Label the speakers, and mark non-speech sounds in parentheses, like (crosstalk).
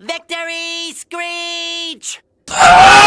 Speaker 1: Victory, Screech! (laughs)